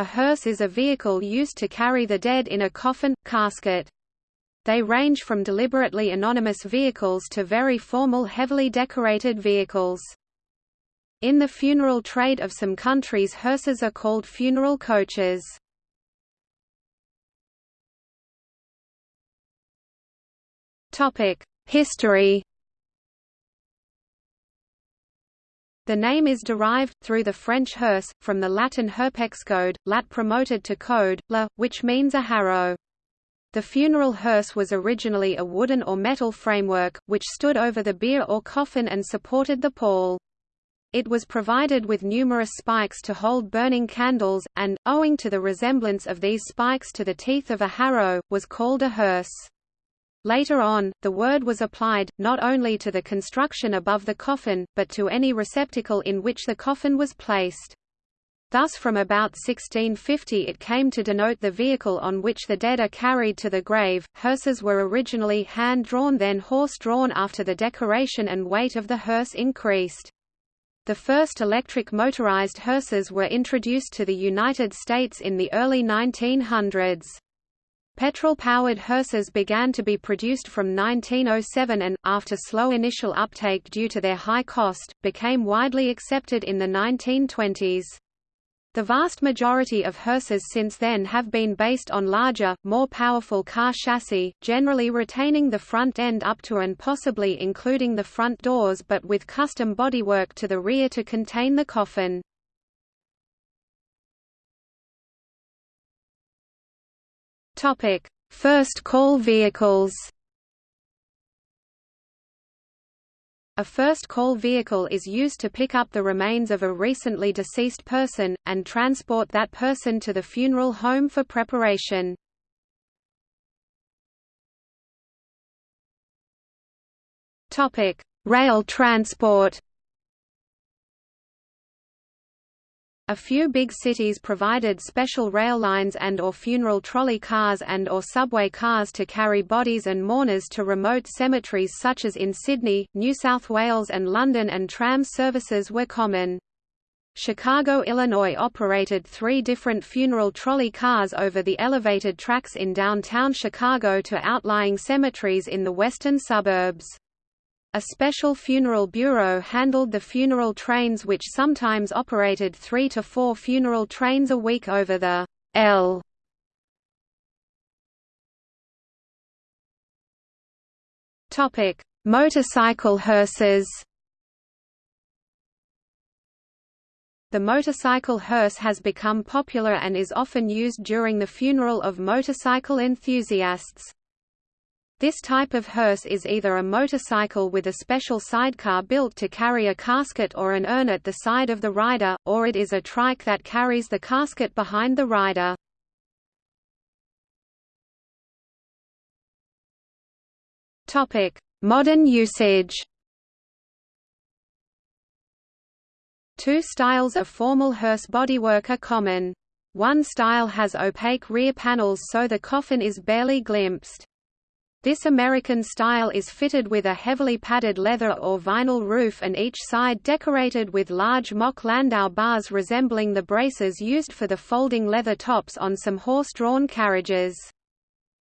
A hearse is a vehicle used to carry the dead in a coffin, casket. They range from deliberately anonymous vehicles to very formal heavily decorated vehicles. In the funeral trade of some countries hearses are called funeral coaches. History The name is derived, through the French hearse, from the Latin herpexcode, lat promoted to code, la, which means a harrow. The funeral hearse was originally a wooden or metal framework, which stood over the bier or coffin and supported the pall. It was provided with numerous spikes to hold burning candles, and, owing to the resemblance of these spikes to the teeth of a harrow, was called a hearse. Later on, the word was applied, not only to the construction above the coffin, but to any receptacle in which the coffin was placed. Thus from about 1650 it came to denote the vehicle on which the dead are carried to the grave. Hearses were originally hand-drawn then horse-drawn after the decoration and weight of the hearse increased. The first electric motorized hearses were introduced to the United States in the early 1900s. Petrol-powered hearses began to be produced from 1907 and, after slow initial uptake due to their high cost, became widely accepted in the 1920s. The vast majority of hearses since then have been based on larger, more powerful car chassis, generally retaining the front end up to and possibly including the front doors but with custom bodywork to the rear to contain the coffin. Topic: First call vehicles. A first call vehicle is used to pick up the remains of a recently deceased person, and transport that person to the funeral home for preparation. Rail transport A few big cities provided special rail lines and or funeral trolley cars and or subway cars to carry bodies and mourners to remote cemeteries such as in Sydney, New South Wales and London and tram services were common. Chicago, Illinois operated three different funeral trolley cars over the elevated tracks in downtown Chicago to outlying cemeteries in the western suburbs. A special funeral bureau handled the funeral trains which sometimes operated three to four funeral trains a week over the L. Topic: Motorcycle hearses. The motorcycle hearse has become popular and is often used during the funeral of motorcycle enthusiasts. This type of hearse is either a motorcycle with a special sidecar built to carry a casket or an urn at the side of the rider, or it is a trike that carries the casket behind the rider. Modern usage Two styles of formal hearse bodywork are common. One style has opaque rear panels so the coffin is barely glimpsed. This American style is fitted with a heavily padded leather or vinyl roof and each side decorated with large mock landau bars resembling the braces used for the folding leather tops on some horse-drawn carriages.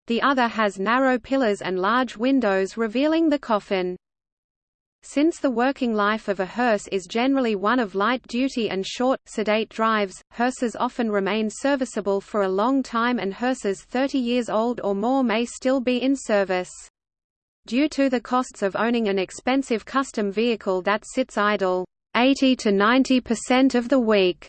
The other has narrow pillars and large windows revealing the coffin. Since the working life of a hearse is generally one of light duty and short, sedate drives, hearses often remain serviceable for a long time and hearses 30 years old or more may still be in service. Due to the costs of owning an expensive custom vehicle that sits idle 80 to 90% of the week,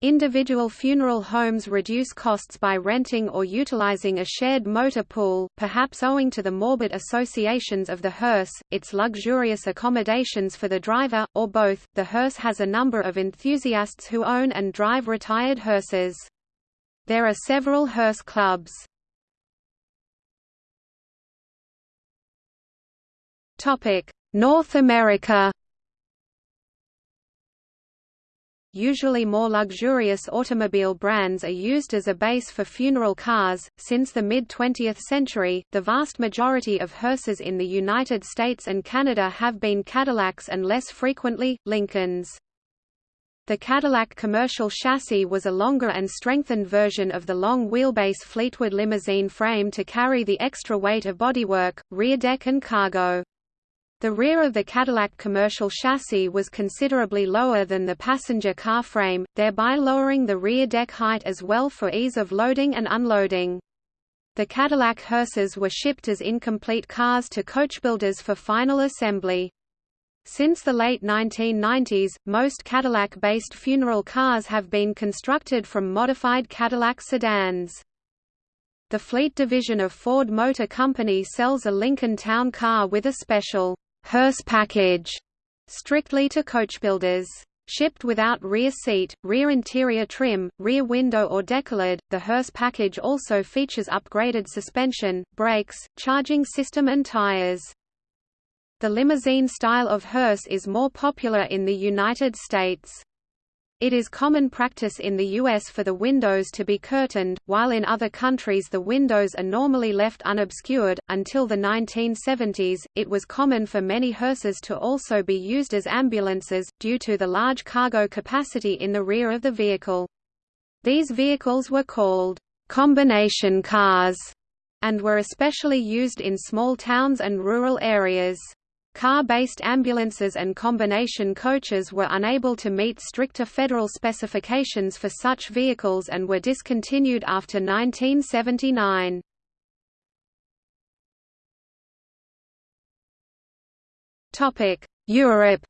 Individual funeral homes reduce costs by renting or utilizing a shared motor pool, perhaps owing to the morbid associations of the hearse, its luxurious accommodations for the driver, or both. The hearse has a number of enthusiasts who own and drive retired hearses. There are several hearse clubs. North America Usually more luxurious automobile brands are used as a base for funeral cars. Since the mid 20th century, the vast majority of hearses in the United States and Canada have been Cadillacs and less frequently, Lincolns. The Cadillac commercial chassis was a longer and strengthened version of the long wheelbase Fleetwood limousine frame to carry the extra weight of bodywork, rear deck and cargo. The rear of the Cadillac commercial chassis was considerably lower than the passenger car frame, thereby lowering the rear deck height as well for ease of loading and unloading. The Cadillac hearses were shipped as incomplete cars to coachbuilders for final assembly. Since the late 1990s, most Cadillac-based funeral cars have been constructed from modified Cadillac sedans. The fleet division of Ford Motor Company sells a Lincoln Town car with a special hearse package strictly to coachbuilders. Shipped without rear seat, rear interior trim, rear window or decollete, the hearse package also features upgraded suspension, brakes, charging system and tires. The limousine style of hearse is more popular in the United States. It is common practice in the U.S. for the windows to be curtained, while in other countries the windows are normally left unobscured. Until the 1970s, it was common for many hearses to also be used as ambulances, due to the large cargo capacity in the rear of the vehicle. These vehicles were called combination cars and were especially used in small towns and rural areas. Car-based ambulances and combination coaches were unable to meet stricter federal specifications for such vehicles and were discontinued after 1979. Europe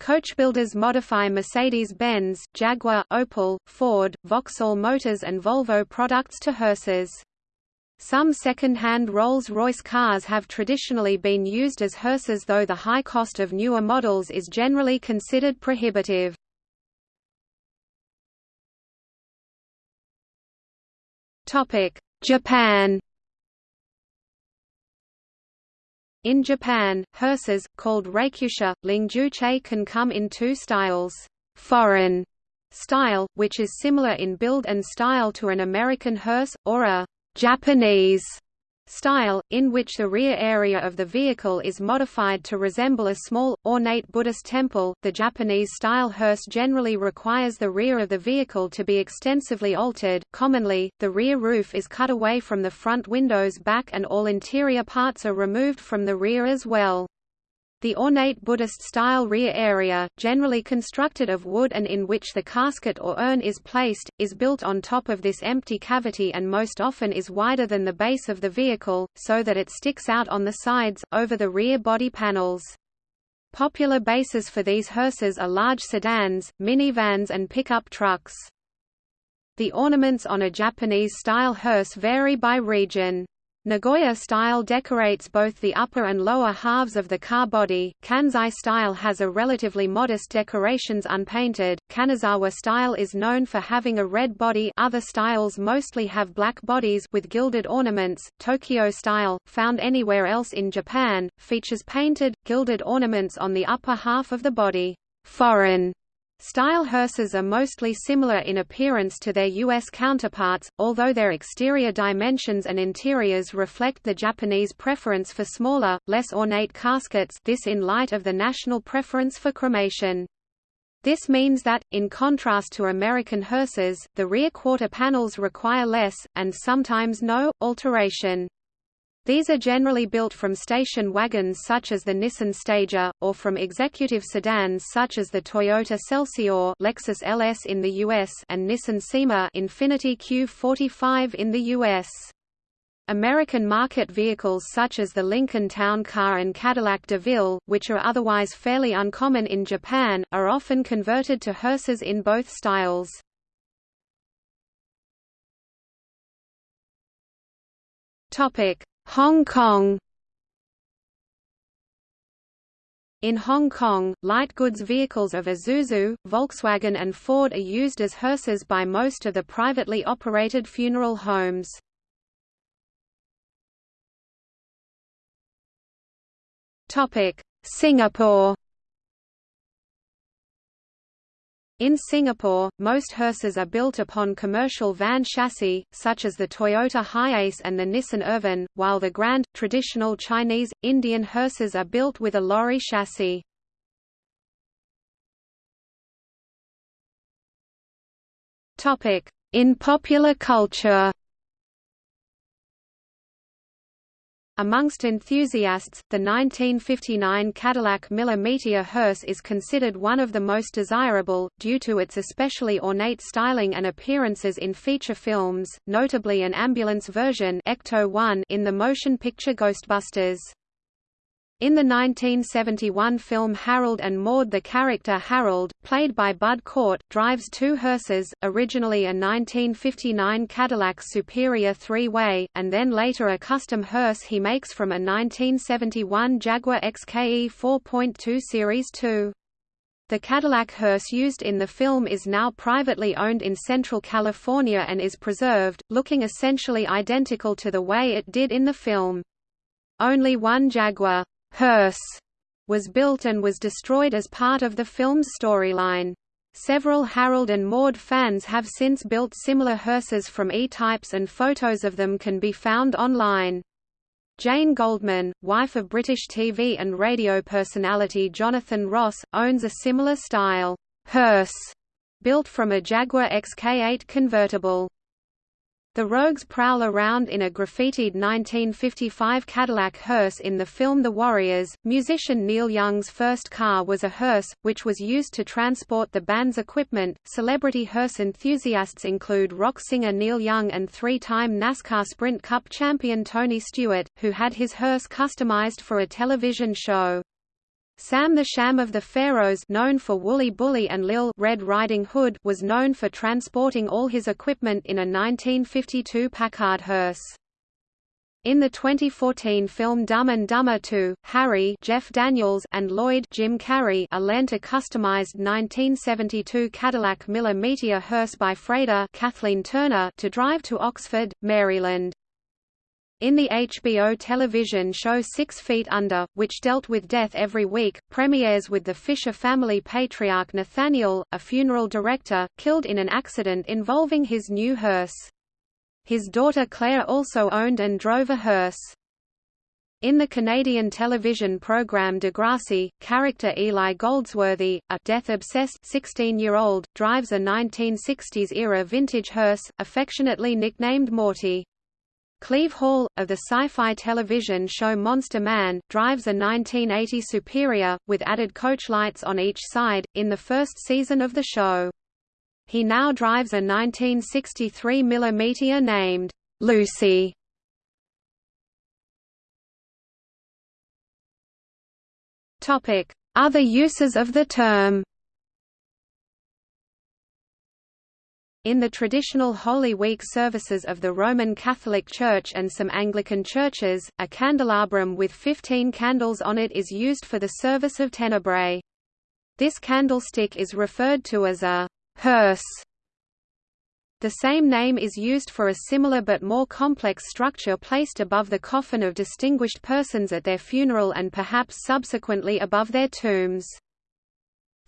Coachbuilders modify Mercedes-Benz, Jaguar, Opel, Ford, Vauxhall Motors and Volvo products to hearses. Some second-hand Rolls-Royce cars have traditionally been used as hearses though the high cost of newer models is generally considered prohibitive. Japan In Japan, hearses, called reikyusha, lingjuche can come in two styles, foreign style, which is similar in build and style to an American hearse, or a Japanese style, in which the rear area of the vehicle is modified to resemble a small, ornate Buddhist temple. The Japanese style hearse generally requires the rear of the vehicle to be extensively altered. Commonly, the rear roof is cut away from the front windows back and all interior parts are removed from the rear as well. The ornate Buddhist-style rear area, generally constructed of wood and in which the casket or urn is placed, is built on top of this empty cavity and most often is wider than the base of the vehicle, so that it sticks out on the sides, over the rear body panels. Popular bases for these hearses are large sedans, minivans and pickup trucks. The ornaments on a Japanese-style hearse vary by region. Nagoya style decorates both the upper and lower halves of the car body, Kansai style has a relatively modest decorations unpainted, Kanazawa style is known for having a red body. Other styles mostly have black bodies with gilded ornaments, Tokyo style, found anywhere else in Japan, features painted, gilded ornaments on the upper half of the body. Foreign Style hearses are mostly similar in appearance to their U.S. counterparts, although their exterior dimensions and interiors reflect the Japanese preference for smaller, less ornate caskets this in light of the national preference for cremation. This means that, in contrast to American hearses, the rear quarter panels require less, and sometimes no, alteration. These are generally built from station wagons such as the Nissan Stagea, or from executive sedans such as the Toyota Celsior Lexus LS in the US and Nissan Cima Infiniti Q45 in the US. American market vehicles such as the Lincoln Town Car and Cadillac DeVille, which are otherwise fairly uncommon in Japan, are often converted to hearses in both styles. Topic: Hong Kong. In Hong Kong, light goods vehicles of Isuzu, Volkswagen and Ford are used as hearses by most of the privately operated funeral homes. Singapore In Singapore, most hearses are built upon commercial van chassis, such as the Toyota Hiace and the Nissan Urvan, while the grand, traditional Chinese, Indian hearses are built with a lorry chassis. In popular culture Amongst enthusiasts, the 1959 Cadillac Miller Meteor hearse is considered one of the most desirable, due to its especially ornate styling and appearances in feature films, notably an ambulance version Ecto-1 in the motion picture Ghostbusters. In the 1971 film Harold and Maude the character Harold, played by Bud Cort, drives two hearses, originally a 1959 Cadillac Superior three-way, and then later a custom hearse he makes from a 1971 Jaguar XKE 4.2 Series 2. The Cadillac hearse used in the film is now privately owned in Central California and is preserved, looking essentially identical to the way it did in the film. Only one Jaguar hearse was built and was destroyed as part of the film's storyline. Several Harold and Maude fans have since built similar hearses from E-types and photos of them can be found online. Jane Goldman, wife of British TV and radio personality Jonathan Ross, owns a similar style hearse built from a Jaguar XK8 convertible. The Rogues prowl around in a graffitied 1955 Cadillac hearse in the film The Warriors. Musician Neil Young's first car was a hearse, which was used to transport the band's equipment. Celebrity hearse enthusiasts include rock singer Neil Young and three time NASCAR Sprint Cup champion Tony Stewart, who had his hearse customized for a television show. Sam the Sham of the Pharaohs known for Wooly Bully and Lil Red Riding Hood was known for transporting all his equipment in a 1952 Packard hearse. In the 2014 film Dumb and Dumber 2, Harry Jeff Daniels and Lloyd Jim Carrey are lent a customized 1972 Cadillac Miller Meteor hearse by freighter Kathleen Turner to drive to Oxford, Maryland. In the HBO television show Six Feet Under, which dealt with death every week, premieres with the Fisher family patriarch Nathaniel, a funeral director, killed in an accident involving his new hearse. His daughter Claire also owned and drove a hearse. In the Canadian television program Degrassi, character Eli Goldsworthy, a death-obsessed 16-year-old, drives a 1960s-era vintage hearse, affectionately nicknamed Morty. Cleve Hall, of the sci-fi television show Monster Man, drives a 1980 Superior, with added coach lights on each side, in the first season of the show. He now drives a 1963 mm named Lucy. Other uses of the term In the traditional Holy Week services of the Roman Catholic Church and some Anglican churches, a candelabrum with 15 candles on it is used for the service of Tenebrae. This candlestick is referred to as a hearse. The same name is used for a similar but more complex structure placed above the coffin of distinguished persons at their funeral and perhaps subsequently above their tombs.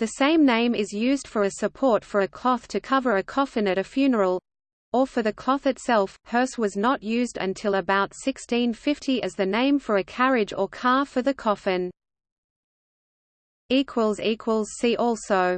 The same name is used for a support for a cloth to cover a coffin at a funeral or for the cloth itself. Hearse was not used until about 1650 as the name for a carriage or car for the coffin. See also